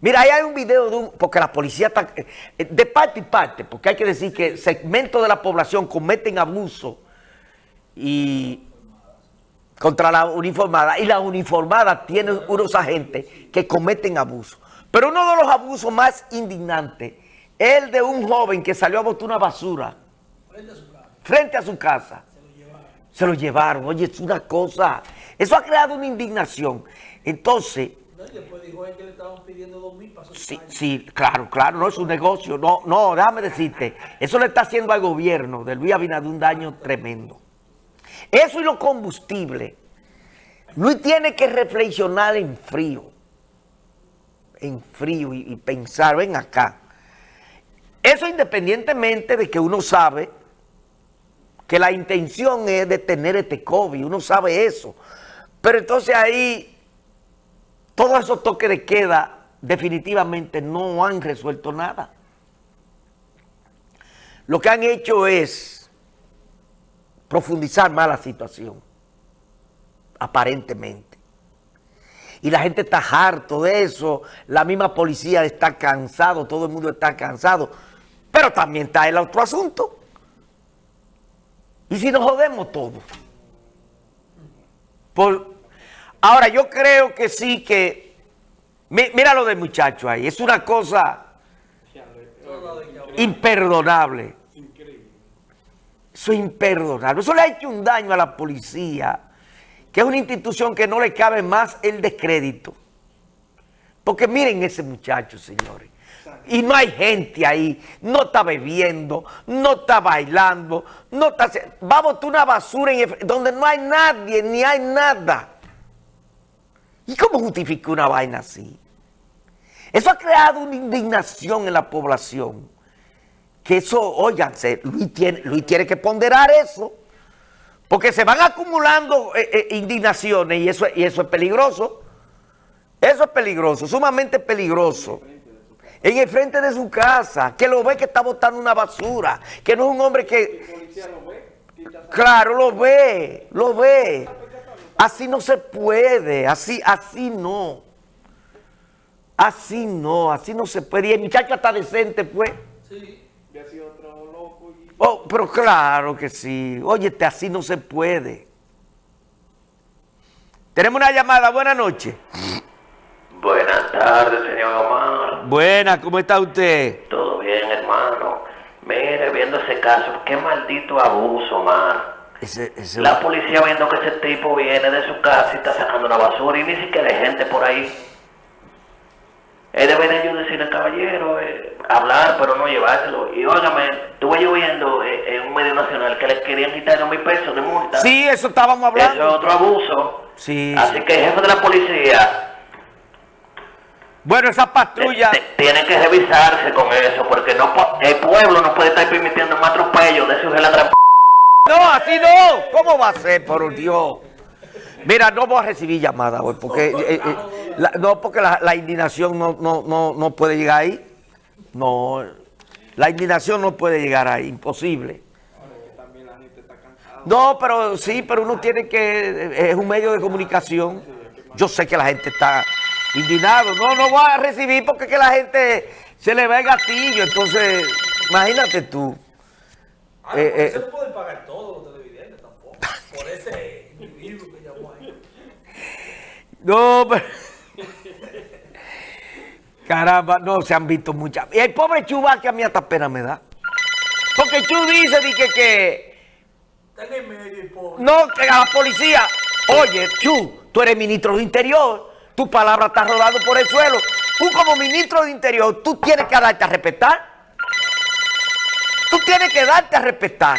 Mira, ahí hay un video de un, porque la policía está, eh, de parte y parte, porque hay que decir que segmentos de la población cometen abuso y contra la uniformada, y la uniformada tiene unos agentes que cometen abuso. Pero uno de los abusos más indignantes es el de un joven que salió a botar una basura frente a su casa. Se lo llevaron. Se lo llevaron. Oye, es una cosa... Eso ha creado una indignación. Entonces... No, y después dijo él que le estaban pidiendo dos mil para Sí, sí, claro, claro, no es un negocio. No, no, déjame decirte. Eso le está haciendo al gobierno de Luis Abinader un daño tremendo. Eso y los combustibles. Luis tiene que reflexionar en frío. En frío y, y pensar, ven acá. Eso independientemente de que uno sabe que la intención es detener este COVID, uno sabe eso. Pero entonces ahí, todos esos toques de queda definitivamente no han resuelto nada. Lo que han hecho es profundizar más la situación, aparentemente. Y la gente está harto de eso, la misma policía está cansado, todo el mundo está cansado. Pero también está el otro asunto. ¿Y si nos jodemos todos? Por, ahora, yo creo que sí que... Mira lo del muchacho ahí. Es una cosa imperdonable. Eso es imperdonable. Eso le ha hecho un daño a la policía, que es una institución que no le cabe más el descrédito. Porque miren ese muchacho, señores. Y no hay gente ahí, no está bebiendo, no está bailando, no está... Va a una basura en donde no hay nadie, ni hay nada. ¿Y cómo justifica una vaina así? Eso ha creado una indignación en la población. Que eso, óiganse, Luis tiene, Luis tiene que ponderar eso. Porque se van acumulando eh, eh, indignaciones y eso, y eso es peligroso. Eso es peligroso, sumamente peligroso en el frente de su casa, que lo ve que está botando una basura, que no es un hombre que... Claro, lo ve, lo ve. Así no se puede, así, así no. Así no, así no se puede. Y el muchacho está decente, pues. Sí, ha sido otro loco. Oh, pero claro que sí. Oye, así no se puede. Tenemos una llamada, buenas noches. Buenas tardes, señor Omar. Buenas, ¿cómo está usted? Todo bien, hermano. Mire, viendo ese caso, qué maldito abuso, Omar. La policía viendo que ese tipo viene de su casa y está sacando una basura y ni siquiera hay gente por ahí. Él debe de yo decirle, caballero, eh, hablar, pero no llevárselo. Y óigame, estuve yo viendo eh, en un medio nacional que le querían quitar dos mil pesos de multa. Sí, eso estábamos hablando. Eso es otro abuso. Sí. Así que el jefe de la policía bueno, esa patrulla... Tiene que revisarse con eso, porque no el pueblo no puede estar permitiendo un atropello de esos la No, así no. ¿Cómo va a ser, por Dios? Mira, no voy a recibir llamadas hoy, porque, eh, eh, la, no, porque la, indignación no, no, no, puede llegar ahí. No, la indignación no puede llegar ahí, imposible. No, pero sí, pero uno tiene que, es un medio de comunicación. Yo sé que la gente está indignado. No, no voy a recibir porque que la gente se le ve el gatillo. Entonces, imagínate tú. Ah, eh, eh, se no pueden pagar todos los televidentes tampoco. Por ese individuo que llamó ahí. No, pero... Caramba, no, se han visto muchas. Y el pobre Chuba que a mí hasta pena me da. Porque Chu dice que... que no, que a la policía... Oye, Chu, tú eres ministro de Interior tu palabra está rodando por el suelo. Tú como ministro de Interior, tú tienes que darte a respetar. Tú tienes que darte a respetar.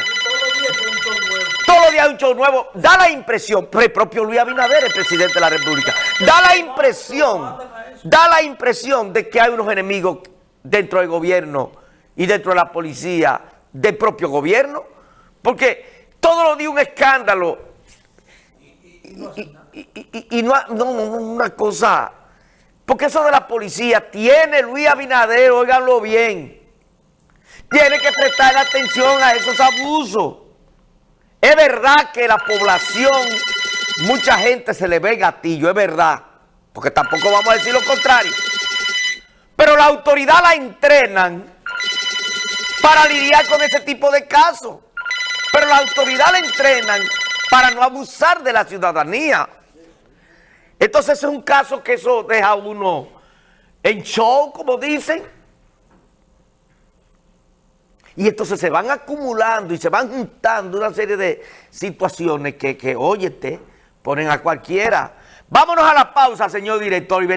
Todos los días hay un show nuevo. Da la impresión, el propio Luis Abinader, el presidente de la República, da la impresión, da la impresión de que hay unos enemigos dentro del gobierno y dentro de la policía del propio gobierno. Porque todos los días un escándalo. Y, y, no, no, una cosa, porque eso de la policía tiene Luis Abinader, óiganlo bien, tiene que prestar atención a esos abusos. Es verdad que la población, mucha gente se le ve gatillo, es verdad, porque tampoco vamos a decir lo contrario. Pero la autoridad la entrenan para lidiar con ese tipo de casos. Pero la autoridad la entrenan para no abusar de la ciudadanía. Entonces es un caso que eso deja a uno en show, como dicen. Y entonces se van acumulando y se van juntando una serie de situaciones que, que óyete, ponen a cualquiera. Vámonos a la pausa, señor director.